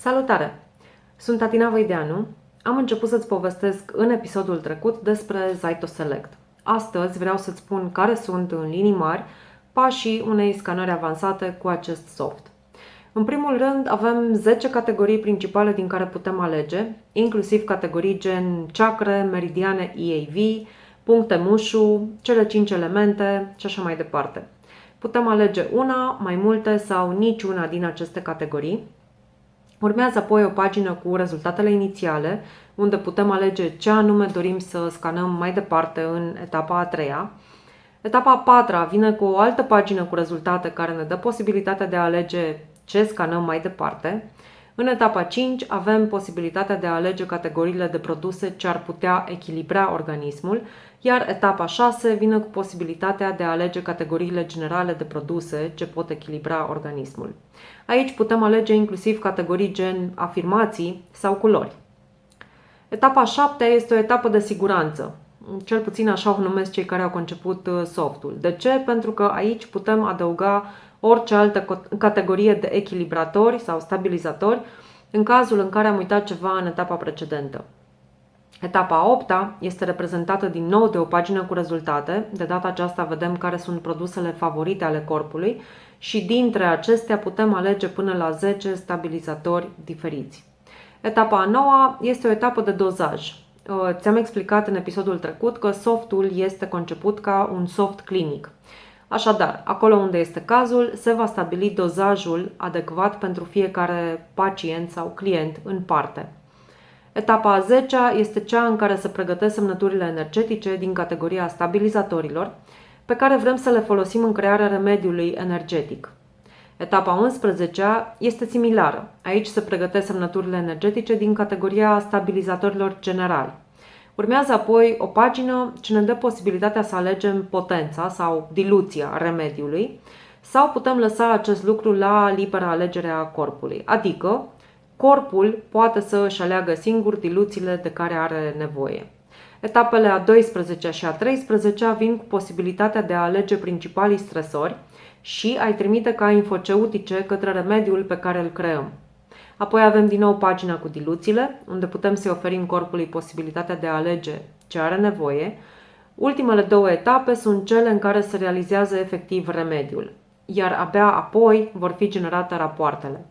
Salutare! Sunt Atina Văideanu. Am început să-ți povestesc în episodul trecut despre Zaito Select. Astăzi vreau să-ți spun care sunt în linii mari pașii unei scanări avansate cu acest soft. În primul rând, avem 10 categorii principale din care putem alege, inclusiv categorii gen chakre, meridiane EAV, puncte mușu, cele 5 elemente și așa mai departe. Putem alege una, mai multe sau niciuna din aceste categorii. Urmează apoi o pagină cu rezultatele inițiale, unde putem alege ce anume dorim să scanăm mai departe în etapa a treia. Etapa a patra vine cu o altă pagină cu rezultate care ne dă posibilitatea de a alege ce scanăm mai departe. În etapa 5 avem posibilitatea de a alege categoriile de produse ce ar putea echilibra organismul, iar etapa 6 vine cu posibilitatea de a alege categoriile generale de produse ce pot echilibra organismul. Aici putem alege inclusiv categorii gen afirmații sau culori. Etapa 7 este o etapă de siguranță, cel puțin așa o numesc cei care au conceput uh, softul. De ce? Pentru că aici putem adăuga orice altă categorie de echilibratori sau stabilizatori în cazul în care am uitat ceva în etapa precedentă. Etapa 8 este reprezentată din nou de o pagină cu rezultate. De data aceasta vedem care sunt produsele favorite ale corpului și dintre acestea putem alege până la 10 stabilizatori diferiți. Etapa a noua este o etapă de dozaj. Ți-am explicat în episodul trecut că softul este conceput ca un soft clinic. Așadar, acolo unde este cazul, se va stabili dozajul adecvat pentru fiecare pacient sau client în parte. Etapa a 10 este cea în care se pregătesc semnăturile energetice din categoria stabilizatorilor, pe care vrem să le folosim în crearea remediului energetic. Etapa 11 este similară. Aici se pregătesc semnăturile energetice din categoria stabilizatorilor generali. Urmează apoi o pagină ce ne dă posibilitatea să alegem potența sau diluția remediului sau putem lăsa acest lucru la libera alegere a corpului, adică corpul poate să își aleagă singur diluțiile de care are nevoie. Etapele a 12 și a 13 vin cu posibilitatea de a alege principalii stresori și a-i trimite ca infoceutice către remediul pe care îl creăm. Apoi avem din nou pagina cu diluțiile, unde putem să-i oferim corpului posibilitatea de a alege ce are nevoie. Ultimele două etape sunt cele în care se realizează efectiv remediul, iar abia apoi vor fi generate rapoartele.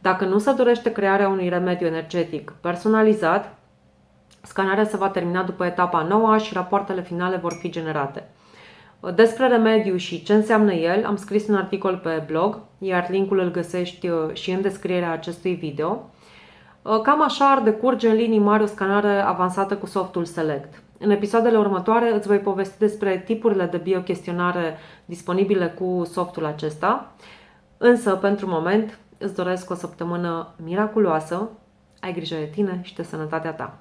Dacă nu se dorește crearea unui remediu energetic personalizat, scanarea se va termina după etapa nouă și rapoartele finale vor fi generate. Despre remediu și ce înseamnă el am scris un articol pe blog, iar linkul îl găsești uh, și în descrierea acestui video. Uh, cam așa ar decurge în linii mari o scanare avansată cu softul Select. În episoadele următoare îți voi povesti despre tipurile de biochestionare disponibile cu softul acesta. Însă, pentru moment, îți doresc o săptămână miraculoasă, ai grijă de tine și de sănătatea ta.